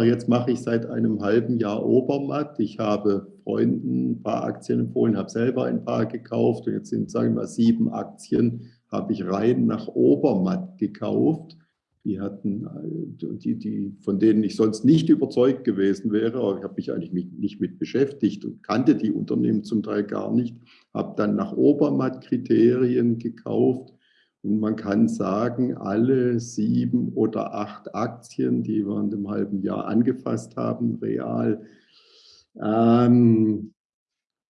einfach, jetzt mache ich seit einem halben Jahr Obermatt. Ich habe Freunden ein paar Aktien empfohlen, habe selber ein paar gekauft und jetzt sind, sagen wir mal, sieben Aktien habe ich rein nach Obermatt gekauft. Die hatten, die, die, von denen ich sonst nicht überzeugt gewesen wäre, aber ich habe mich eigentlich nicht mit beschäftigt und kannte die Unternehmen zum Teil gar nicht, habe dann nach Obermatt-Kriterien gekauft und man kann sagen, alle sieben oder acht Aktien, die wir in einem halben Jahr angefasst haben, real, ähm,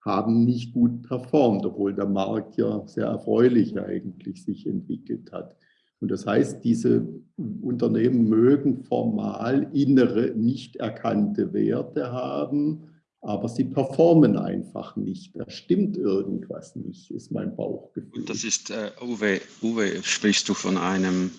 haben nicht gut performt, obwohl der Markt ja sehr erfreulich eigentlich sich entwickelt hat. Und das heißt, diese Unternehmen mögen formal innere, nicht erkannte Werte haben, aber sie performen einfach nicht. Da stimmt irgendwas nicht, ist mein Bauchgefühl. Und das ist, äh, Uwe, Uwe, sprichst du von einem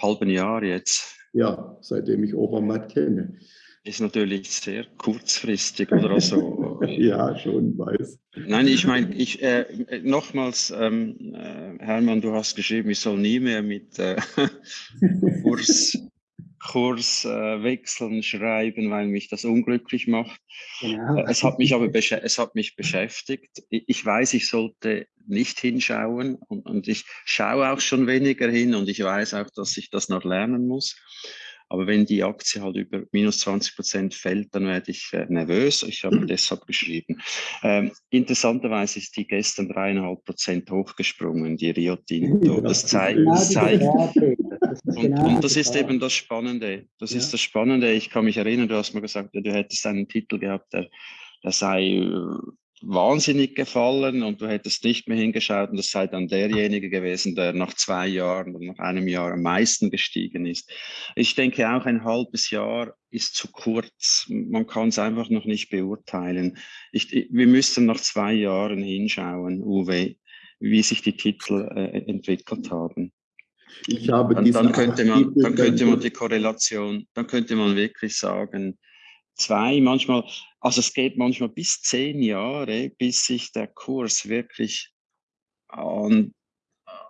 halben Jahr jetzt? Ja, seitdem ich Obermatt kenne. Ist natürlich sehr kurzfristig oder also. ja, schon, weiß. Nein, ich meine, ich, äh, nochmals, ähm, äh, Hermann, du hast geschrieben, ich soll nie mehr mit äh, Kurs, äh, schreiben, weil mich das unglücklich macht. Genau. Äh, es hat mich aber es hat mich beschäftigt. Ich weiß, ich sollte nicht hinschauen und, und ich schaue auch schon weniger hin und ich weiß auch, dass ich das noch lernen muss. Aber wenn die Aktie halt über minus 20 Prozent fällt, dann werde ich äh, nervös. Ich habe deshalb geschrieben. Ähm, interessanterweise ist die gestern dreieinhalb Prozent hochgesprungen, die Rio Tinto. Das zeigt, das zeigt und, und, das ist eben das Spannende. Das ist das Spannende. Ich kann mich erinnern, du hast mir gesagt, du hättest einen Titel gehabt, der, der sei äh, wahnsinnig gefallen und du hättest nicht mehr hingeschaut und das sei dann derjenige gewesen, der nach zwei Jahren oder nach einem Jahr am meisten gestiegen ist. Ich denke auch ein halbes Jahr ist zu kurz. Man kann es einfach noch nicht beurteilen. Ich, wir müssten nach zwei Jahren hinschauen, Uwe, wie sich die Titel äh, entwickelt haben. Ich habe dann, dann könnte man, dann könnte man die Korrelation, dann könnte man wirklich sagen, zwei, manchmal, also es geht manchmal bis zehn Jahre, bis sich der Kurs wirklich an,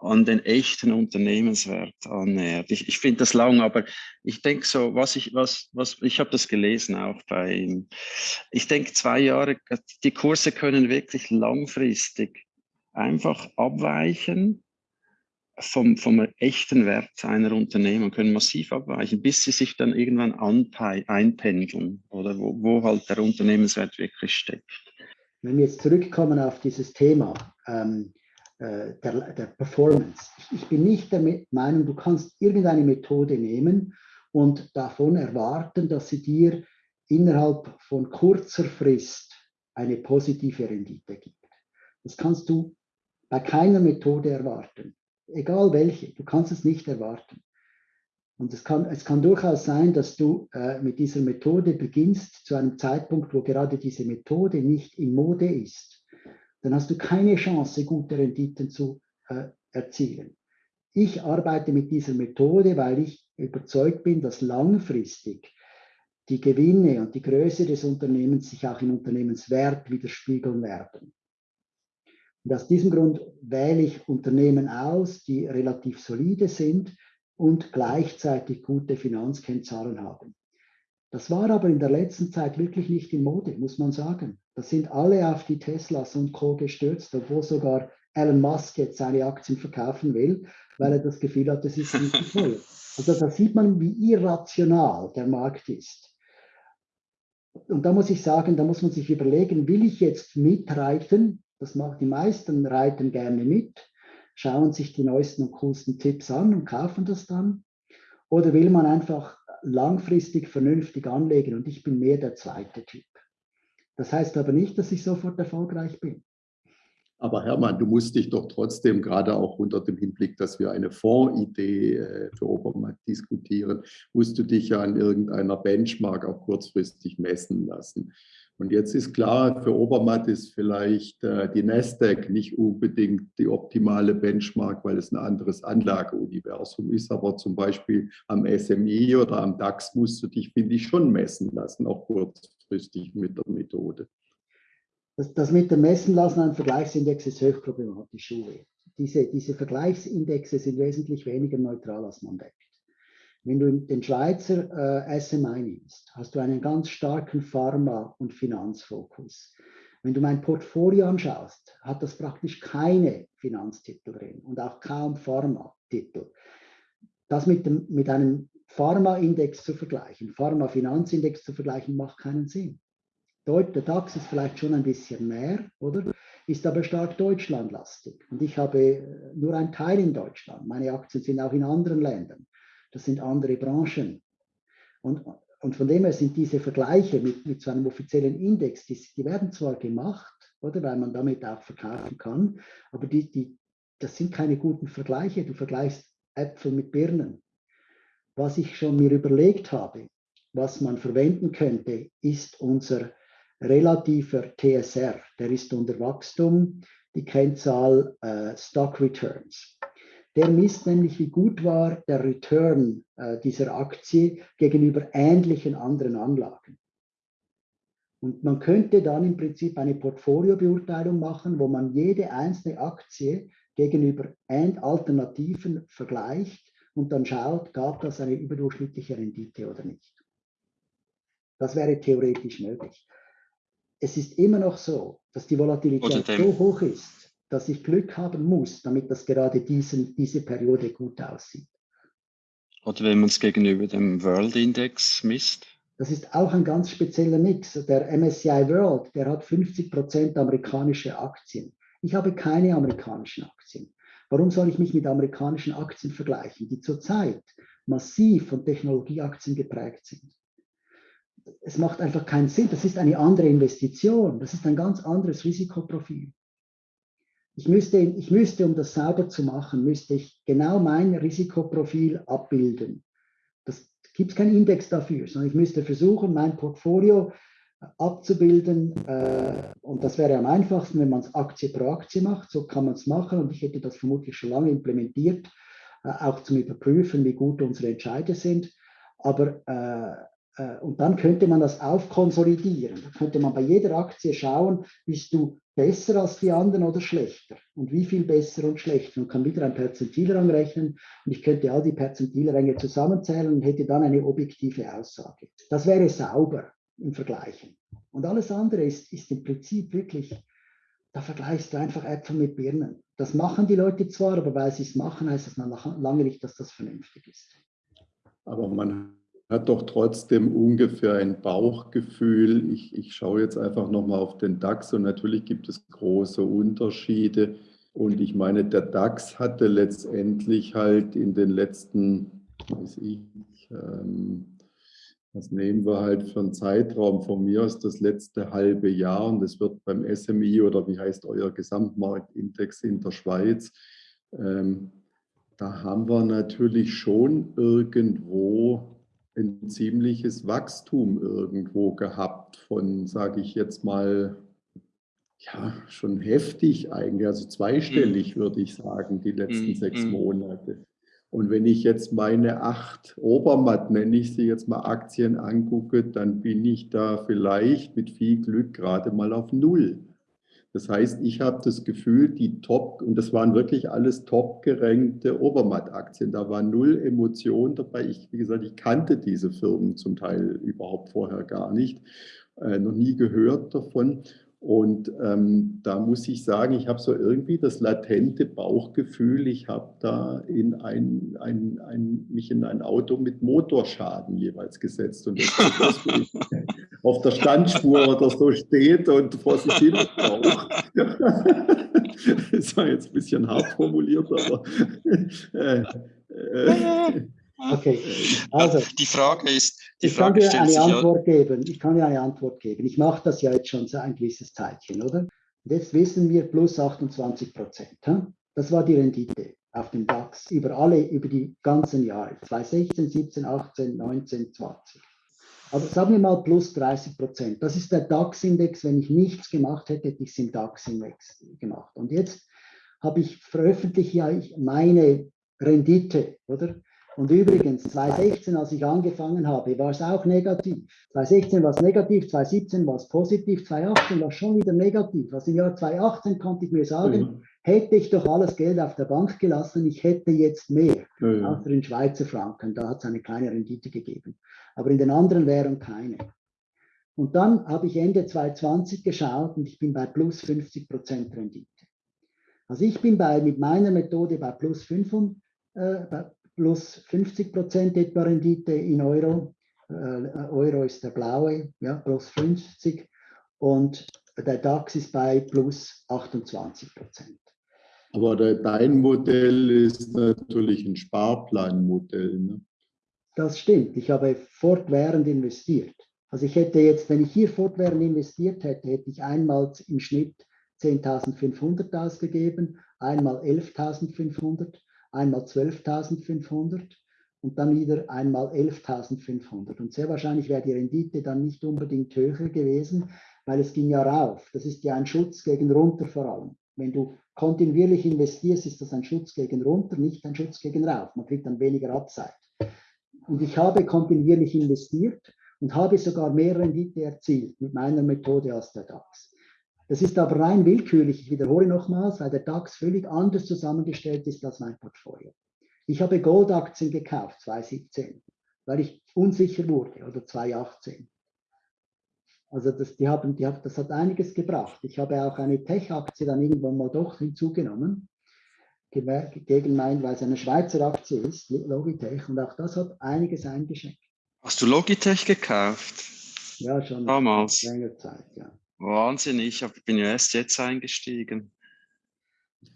an den echten Unternehmenswert annähert. Ich, ich finde das lang, aber ich denke so, was ich, was, was, ich habe das gelesen auch bei ihm. Ich denke zwei Jahre, die Kurse können wirklich langfristig einfach abweichen vom, vom echten Wert einer Unternehmen können massiv abweichen, bis sie sich dann irgendwann einpendeln oder wo, wo halt der Unternehmenswert wirklich steckt. Wenn wir jetzt zurückkommen auf dieses Thema ähm, äh, der, der, Performance. Ich, ich bin nicht der Meinung, du kannst irgendeine Methode nehmen und davon erwarten, dass sie dir innerhalb von kurzer Frist eine positive Rendite gibt. Das kannst du bei keiner Methode erwarten egal welche, du kannst es nicht erwarten. Und es kann, es kann durchaus sein, dass du äh, mit dieser Methode beginnst zu einem Zeitpunkt, wo gerade diese Methode nicht in Mode ist. Dann hast du keine Chance, gute Renditen zu äh, erzielen. Ich arbeite mit dieser Methode, weil ich überzeugt bin, dass langfristig die Gewinne und die Größe des Unternehmens sich auch im Unternehmenswert widerspiegeln werden. Und aus diesem Grund wähle ich Unternehmen aus, die relativ solide sind und gleichzeitig gute Finanzkennzahlen haben. Das war aber in der letzten Zeit wirklich nicht in Mode, muss man sagen. Da sind alle auf die Teslas und Co. gestürzt, obwohl sogar Elon Musk jetzt seine Aktien verkaufen will, weil er das Gefühl hat, das ist nicht teuer. Also da sieht man, wie irrational der Markt ist. Und da muss ich sagen, da muss man sich überlegen, will ich jetzt mitreiten das macht die meisten reiten gerne mit, schauen sich die neuesten und coolsten Tipps an und kaufen das dann. Oder will man einfach langfristig vernünftig anlegen und ich bin mehr der zweite Typ. Das heißt aber nicht, dass ich sofort erfolgreich bin. Aber Hermann, du musst dich doch trotzdem, gerade auch unter dem Hinblick, dass wir eine Fondsidee äh, für Obermatt diskutieren, musst du dich ja an irgendeiner Benchmark auch kurzfristig messen lassen. Und jetzt ist klar, für Obermatt ist vielleicht äh, die Nasdaq nicht unbedingt die optimale Benchmark, weil es ein anderes Anlageuniversum ist. Aber zum Beispiel am SMI oder am DAX musst du dich, finde ich, schon messen lassen, auch kurzfristig mit der Methode. Das, das mit dem Messen lassen an Vergleichsindex ist hochproblematisch. Diese, diese Vergleichsindexe sind wesentlich weniger neutral, als man denkt. Wenn du den Schweizer äh, SMI nimmst, hast du einen ganz starken Pharma- und Finanzfokus. Wenn du mein Portfolio anschaust, hat das praktisch keine Finanztitel drin und auch kaum Pharma-Titel. Das mit, dem, mit einem Pharma-Index zu vergleichen, Pharma-Finanzindex zu vergleichen, macht keinen Sinn. Der DAX ist vielleicht schon ein bisschen mehr, oder? Ist aber stark deutschlandlastig. Und ich habe äh, nur einen Teil in Deutschland. Meine Aktien sind auch in anderen Ländern. Das sind andere Branchen. Und und von dem her sind diese Vergleiche mit, mit so einem offiziellen Index, die, die, werden zwar gemacht, oder weil man damit auch verkaufen kann, aber die, die, das sind keine guten Vergleiche. Du vergleichst Äpfel mit Birnen. Was ich schon mir überlegt habe, was man verwenden könnte, ist unser relativer TSR. Der ist unter Wachstum, die Kennzahl äh, Stock Returns. Der misst nämlich, wie gut war der Return äh, dieser Aktie gegenüber ähnlichen anderen Anlagen. Und man könnte dann im Prinzip eine Portfoliobeurteilung machen, wo man jede einzelne Aktie gegenüber Alternativen vergleicht und dann schaut, gab das eine überdurchschnittliche Rendite oder nicht. Das wäre theoretisch möglich. Es ist immer noch so, dass die Volatilität so hoch ist, dass ich Glück haben muss, damit das gerade diesen, diese Periode gut aussieht. Oder wenn man es gegenüber dem World Index misst? Das ist auch ein ganz spezieller Mix. Der MSCI World, der hat 50 Prozent amerikanische Aktien. Ich habe keine amerikanischen Aktien. Warum soll ich mich mit amerikanischen Aktien vergleichen, die zurzeit massiv von Technologieaktien geprägt sind? Es macht einfach keinen Sinn. Das ist eine andere Investition. Das ist ein ganz anderes Risikoprofil. Ich müsste, ich müsste, um das sauber zu machen, müsste ich genau mein Risikoprofil abbilden. Das gibt keinen Index dafür, sondern ich müsste versuchen, mein Portfolio abzubilden. Äh, und das wäre am einfachsten, wenn man es Aktie pro Aktie macht. So kann man es machen und ich hätte das vermutlich schon lange implementiert, äh, auch zum Überprüfen, wie gut unsere Entscheide sind. Aber äh, äh, und dann könnte man das aufkonsolidieren. Da könnte man bei jeder Aktie schauen, bist du besser als die anderen oder schlechter? Und wie viel besser und schlechter? Und kann wieder ein Perzentilrang rechnen und ich könnte all die Perzentilränge zusammenzählen und hätte dann eine objektive Aussage. Das wäre sauber im Vergleichen. Und alles andere ist, ist im Prinzip wirklich, da vergleichst du einfach Äpfel mit Birnen. Das machen die Leute zwar, aber weil sie es machen, heißt das lange nicht, dass das vernünftig ist. Aber man hat doch trotzdem ungefähr ein Bauchgefühl. Ich, ich schaue jetzt einfach nochmal auf den DAX und natürlich gibt es große Unterschiede. Und ich meine, der DAX hatte letztendlich halt in den letzten, weiß ich, ähm, was nehmen wir halt für einen Zeitraum von mir aus das letzte halbe Jahr und das wird beim SMI oder wie heißt euer Gesamtmarktindex in der Schweiz, ähm, da haben wir natürlich schon irgendwo ein ziemliches Wachstum irgendwo gehabt von, sage ich jetzt mal, ja, schon heftig eigentlich, also zweistellig mhm. würde ich sagen, die letzten mhm. sechs mhm. Monate. Und wenn ich jetzt meine acht Obermatt, nenne ich sie jetzt mal Aktien angucke, dann bin ich da vielleicht mit viel Glück gerade mal auf Null. Das heißt, ich habe das Gefühl, die Top, und das waren wirklich alles top gerenkte Obermatt-Aktien, da war null Emotion dabei. Ich, wie gesagt, ich kannte diese Firmen zum Teil überhaupt vorher gar nicht, äh, noch nie gehört davon. Und ähm, da muss ich sagen, ich habe so irgendwie das latente Bauchgefühl, ich habe da in ein, ein, ein, mich in ein Auto mit Motorschaden jeweils gesetzt. Und das, das auf der Standspur oder so steht und vor sich hin braucht. das war jetzt ein bisschen hart formuliert, aber äh, äh, Okay, also die Frage ist, die ich Frage kann dir eine Antwort ja, geben. Ich kann dir eine Antwort geben. Ich mache das ja jetzt schon so ein gewisses Zeitchen, oder? Jetzt wissen wir plus 28 Prozent. Hm? Das war die Rendite auf dem DAX über alle, über die ganzen Jahre. 2016, 17, 18, 19, 20. Aber sagen wir mal plus 30 Prozent. Das ist der DAX-Index. Wenn ich nichts gemacht hätte, hätte ich es im DAX-Index gemacht. Und jetzt habe ich veröffentlicht ja meine Rendite, oder? Und übrigens, 2016, als ich angefangen habe, war es auch negativ. 2016 war es negativ, 2017 war es positiv, 2018 war es schon wieder negativ. Also im Jahr 2018 konnte ich mir sagen, mhm. Hätte ich doch alles Geld auf der Bank gelassen, ich hätte jetzt mehr, ja, ja. außer in Schweizer Franken, da hat es eine kleine Rendite gegeben, aber in den anderen Währungen keine. Und dann habe ich Ende 2020 geschaut und ich bin bei plus 50 Prozent Rendite. Also ich bin bei, mit meiner Methode bei plus, 5, äh, bei plus 50 Prozent etwa Rendite in Euro. Äh, Euro ist der blaue, ja, plus 50. Und der DAX ist bei plus 28 Prozent. Aber dein Modell ist natürlich ein Sparplanmodell. Ne? Das stimmt. Ich habe fortwährend investiert. Also ich hätte jetzt, wenn ich hier fortwährend investiert hätte, hätte ich einmal im Schnitt 10.500 ausgegeben, einmal 11.500, einmal 12.500 und dann wieder einmal 11.500. Und sehr wahrscheinlich wäre die Rendite dann nicht unbedingt höher gewesen, weil es ging ja rauf. Das ist ja ein Schutz gegen runter vor allem. Wenn du kontinuierlich investierst, ist das ein Schutz gegen runter, nicht ein Schutz gegen rauf. Man kriegt dann weniger Upside. Und ich habe kontinuierlich investiert und habe sogar mehr Rendite erzielt mit meiner Methode als der DAX. Das ist aber rein willkürlich. Ich wiederhole nochmals, weil der DAX völlig anders zusammengestellt ist als mein Portfolio. Ich habe Goldaktien gekauft 2017, weil ich unsicher wurde, oder 2018. Also das, die haben, die haben, das hat einiges gebracht. Ich habe auch eine Tech-Aktie dann irgendwann mal doch hinzugenommen, gegen mein, weil es eine Schweizer Aktie ist, Logitech, und auch das hat einiges eingeschenkt. Hast du Logitech gekauft? Ja, schon damals. Länger Zeit, ja. Wahnsinn, ich bin ja erst jetzt eingestiegen.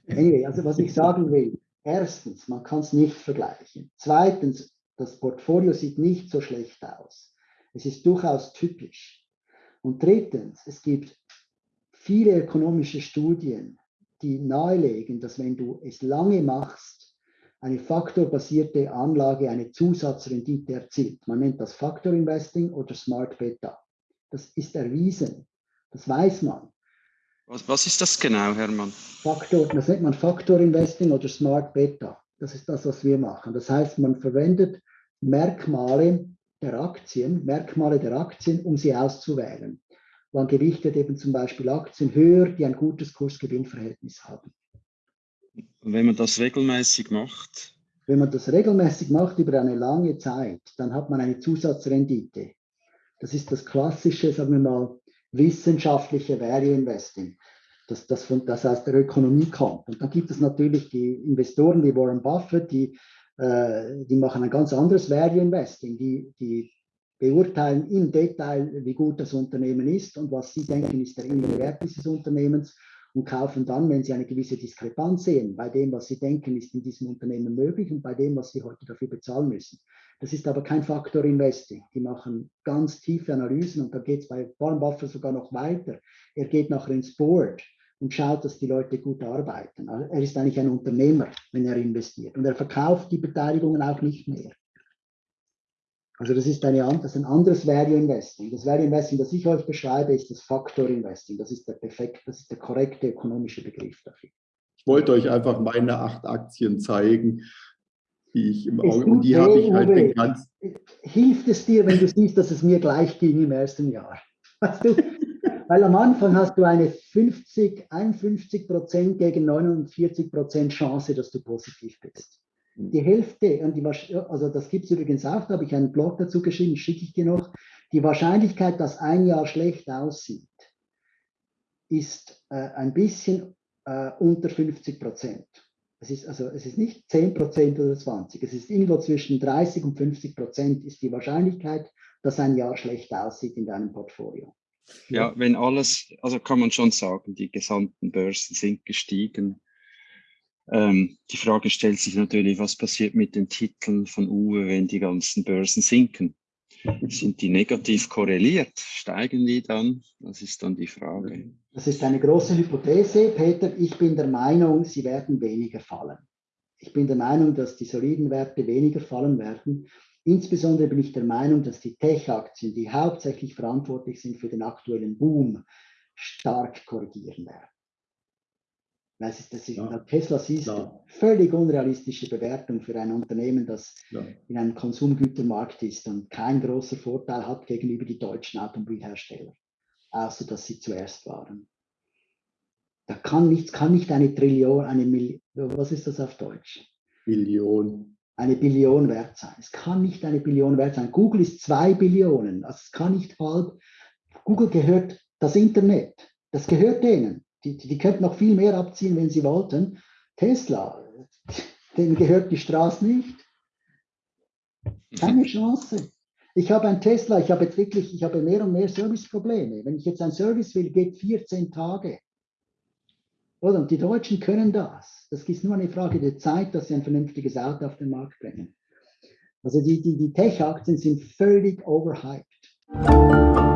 Anyway, also was ich sagen will, erstens, man kann es nicht vergleichen. Zweitens, das Portfolio sieht nicht so schlecht aus. Es ist durchaus typisch. Und drittens, es gibt viele ökonomische Studien, die nahelegen, dass wenn du es lange machst, eine faktorbasierte Anlage eine Zusatzrendite erzielt. Man nennt das Faktor Investing oder Smart Beta. Das ist erwiesen. Das weiß man. Was, was ist das genau, Hermann? Faktor, das nennt man Faktor Investing oder Smart Beta. Das ist das, was wir machen. Das heißt, man verwendet Merkmale der Aktien, Merkmale der Aktien, um sie auszuwählen. Man gewichtet eben zum Beispiel Aktien höher, die ein gutes Kurs-Gewinn-Verhältnis haben. Wenn man das regelmäßig macht? Wenn man das regelmäßig macht über eine lange Zeit, dann hat man eine Zusatzrendite. Das ist das klassische, sagen wir mal, wissenschaftliche Value Investing, das, das, von, das aus der Ökonomie kommt. Und dann gibt es natürlich die Investoren wie Warren Buffett, die die machen ein ganz anderes Value Investing. Die, die beurteilen im Detail, wie gut das Unternehmen ist und was sie denken, ist der innere Wert dieses Unternehmens und kaufen dann, wenn sie eine gewisse Diskrepanz sehen, bei dem, was sie denken, ist in diesem Unternehmen möglich und bei dem, was sie heute dafür bezahlen müssen. Das ist aber kein Faktor Investing. Die machen ganz tiefe Analysen und da geht es bei Warren Buffett sogar noch weiter. Er geht nachher ins Board und schaut, dass die Leute gut arbeiten. Also er ist eigentlich ein Unternehmer, wenn er investiert. Und er verkauft die Beteiligungen auch nicht mehr. Also das ist, eine, das ist ein anderes Value Investing. Das Value Investing, das ich euch beschreibe, ist das Faktor Investing. Das ist der perfekt, das ist der korrekte ökonomische Begriff dafür. Ich wollte euch einfach meine acht Aktien zeigen, die ich im Auge, und die habe ich halt den ganzen... Hilft es dir, wenn du siehst, dass es mir gleich ging im ersten Jahr? Weißt du, weil am Anfang hast du eine 50, 51 Prozent gegen 49 Prozent Chance, dass du positiv bist. Die Hälfte, und die, also das gibt es übrigens auch, da habe ich einen Blog dazu geschrieben, schicke ich dir noch. Die Wahrscheinlichkeit, dass ein Jahr schlecht aussieht, ist äh, ein bisschen äh, unter 50 Prozent. Es ist, also, es ist nicht 10 Prozent oder 20, es ist irgendwo zwischen 30 und 50 Prozent ist die Wahrscheinlichkeit, dass ein Jahr schlecht aussieht in deinem Portfolio. Ja, wenn alles, also kann man schon sagen, die gesamten Börsen sind gestiegen. Ähm, die Frage stellt sich natürlich, was passiert mit den Titeln von Uwe, wenn die ganzen Börsen sinken? Sind die negativ korreliert? Steigen die dann? Das ist dann die Frage. Das ist eine große Hypothese, Peter. Ich bin der Meinung, sie werden weniger fallen. Ich bin der Meinung, dass die soliden Werte weniger fallen werden. Insbesondere bin ich der Meinung, dass die Tech-Aktien, die hauptsächlich verantwortlich sind für den aktuellen Boom, stark korrigieren werden. Das ist, das ist, ja. Tesla ist ja. völlig unrealistische Bewertung für ein Unternehmen, das ja. in einem Konsumgütermarkt ist und keinen großen Vorteil hat gegenüber die deutschen Automobilhersteller, außer dass sie zuerst waren. Da kann nichts, kann nicht eine Trillion, eine Million, was ist das auf Deutsch? Billion. Eine Billion wert sein. Es kann nicht eine Billion wert sein. Google ist zwei Billionen. Also es kann nicht halb. Google gehört das Internet. Das gehört denen. Die, die, die könnten noch viel mehr abziehen, wenn sie wollten. Tesla, denen gehört die Straße nicht. Keine Chance. Ich habe ein Tesla, ich habe jetzt wirklich, ich habe mehr und mehr Serviceprobleme. Wenn ich jetzt ein Service will, geht 14 Tage. Oder? Und die Deutschen können das. Das ist nur eine Frage der Zeit, dass sie ein vernünftiges Auto auf den Markt bringen. Also die, die, die Tech-Aktien sind völlig overhyped.